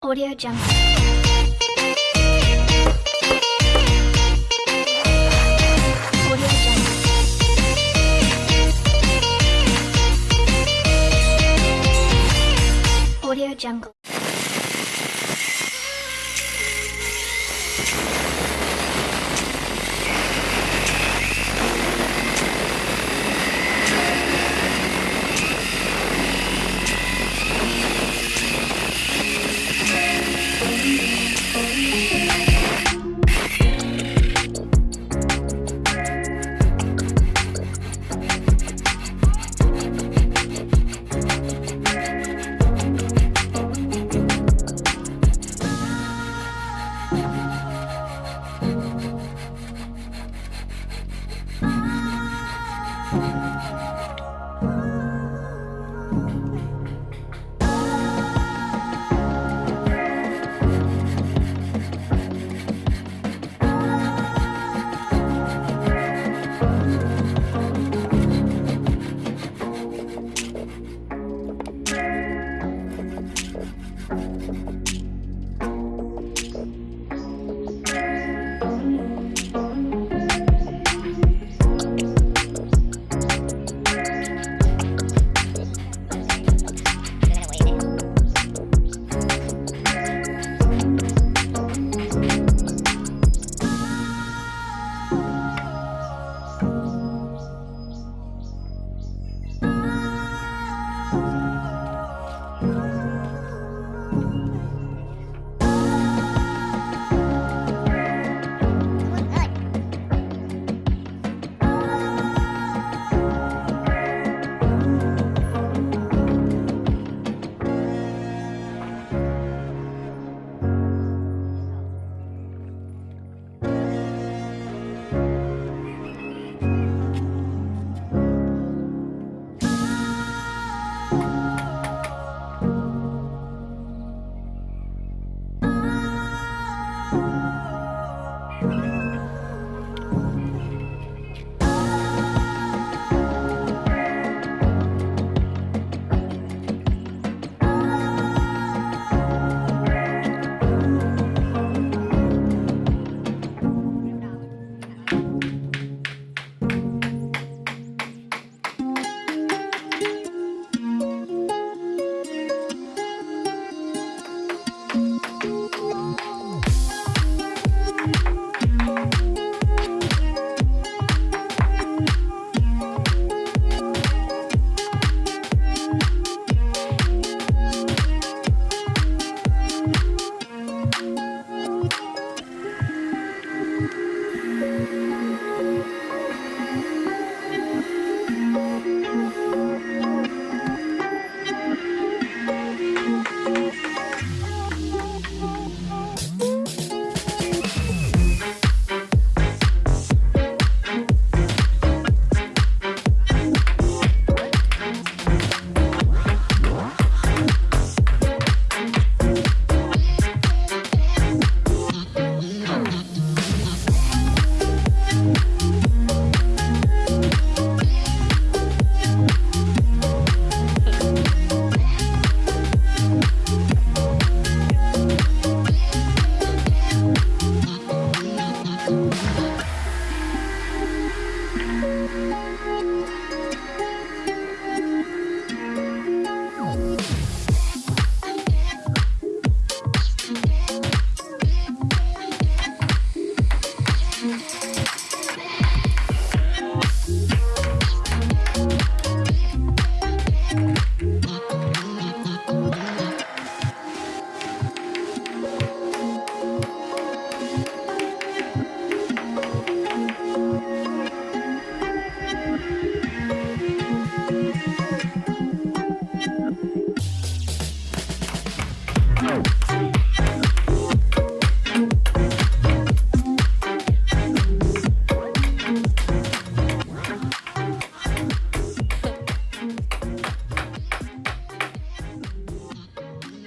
Audio Thank